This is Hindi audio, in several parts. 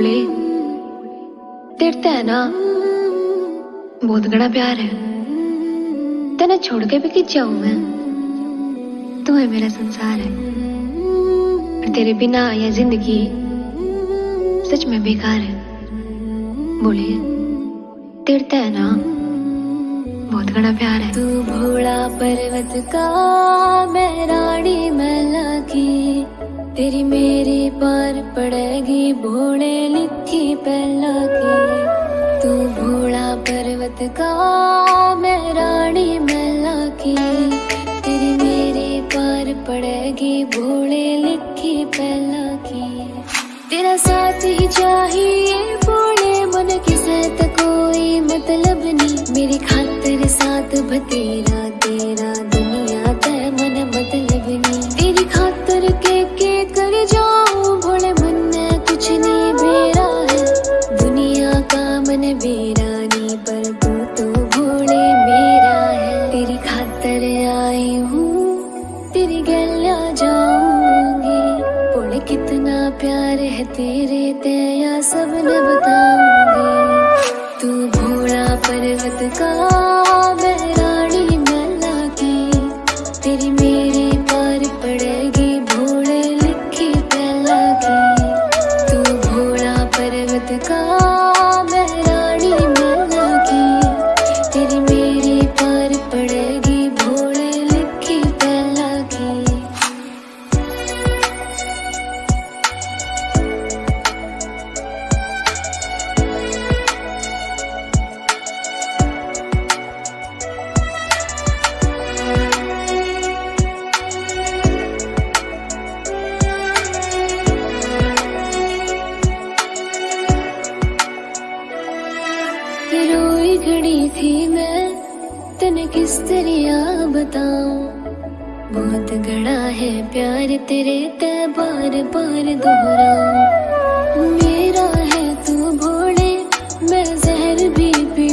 बोले, तेरे है ना, बहुत बड़ा प्यार है। तेना छोड़ के भी कि जाऊँ मैं। तू है मेरा संसार है। तेरे बिना यह ज़िंदगी सच में बेकार है। बोले, तेरे है ना, बहुत बड़ा प्यार है। तू भोला पर्वत का, मैं रानी लिखी पहला तू भोला पर्वत का मैं रानी मैला की। तेरी मेरी पार पड़ेगी भोले लिखी पहला की। तेरा साथ ही चाहिए भोले मन की सहत कोई मतलब नहीं। मेरी खातिर साथ बतेरा तेरा तेरे तेया सब न बताऊँगी तू भोड़ा पर्वत का मैं रानी मैला की। तेरी मेरी तरह बताऊँ? बहुत गड़ा है प्यार तेरे बार बार मेरा है तू भोले, मैं जहर भी पी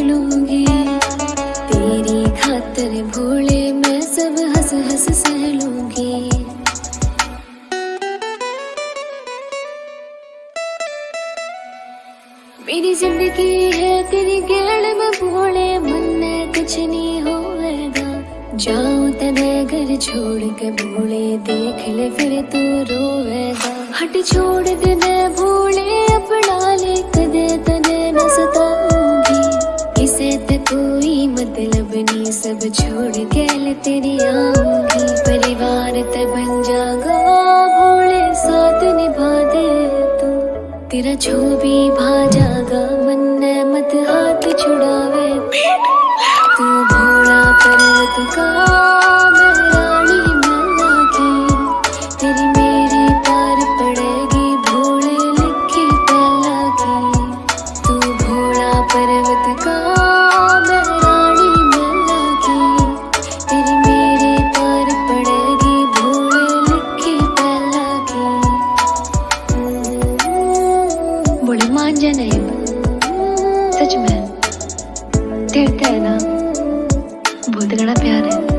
तेरी खातिर भोले, मैं सब हंस हंस सह लूँगी। मेरी ज़िंदगी है तेरी गेड़ में भोले, मन में कुछ नहीं। जाऊँ तने घर छोड़ के भोले, देख ले फिर तू रोएगा। हट छोड़ दे मैं भोले, अपना ले कदे तने न सताऊँगी इसे ते कोई मतलब नहीं, सब छोड़ के ले तेरी आऊँगी। परिवार ते बन जागा, भोले साथ निभा दे तू। तेरा जो भी भाजागा, मन मत हाथ छुड़ावे। मान जा नहीं सच में। तेरे है ना। बहुत प्यार है।